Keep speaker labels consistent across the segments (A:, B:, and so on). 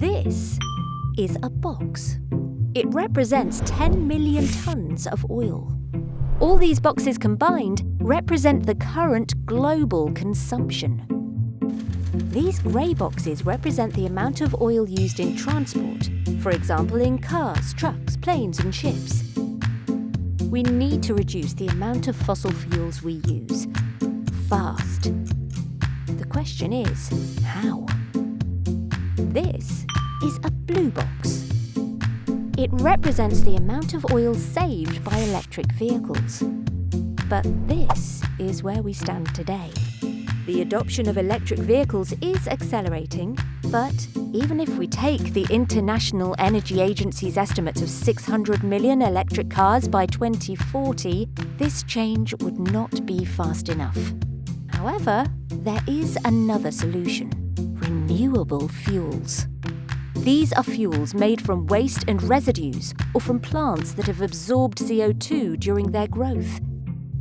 A: This is a box. It represents 10 million tonnes of oil. All these boxes combined represent the current global consumption. These grey boxes represent the amount of oil used in transport, for example in cars, trucks, planes and ships. We need to reduce the amount of fossil fuels we use. Fast. The question is, how? This is a blue box. It represents the amount of oil saved by electric vehicles. But this is where we stand today. The adoption of electric vehicles is accelerating, but even if we take the International Energy Agency's estimates of 600 million electric cars by 2040, this change would not be fast enough. However, there is another solution renewable fuels. These are fuels made from waste and residues or from plants that have absorbed CO2 during their growth.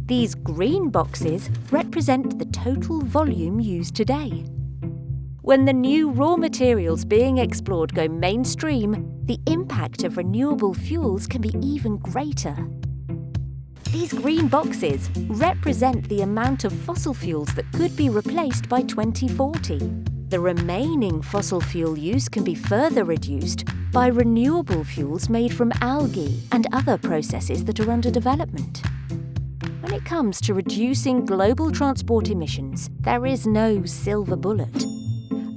A: These green boxes represent the total volume used today. When the new raw materials being explored go mainstream, the impact of renewable fuels can be even greater. These green boxes represent the amount of fossil fuels that could be replaced by 2040. The remaining fossil fuel use can be further reduced by renewable fuels made from algae and other processes that are under development. When it comes to reducing global transport emissions, there is no silver bullet.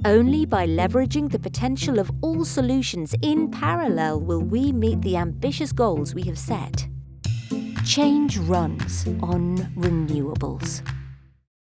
A: Only by leveraging the potential of all solutions in parallel will we meet the ambitious goals we have set. Change runs on renewables.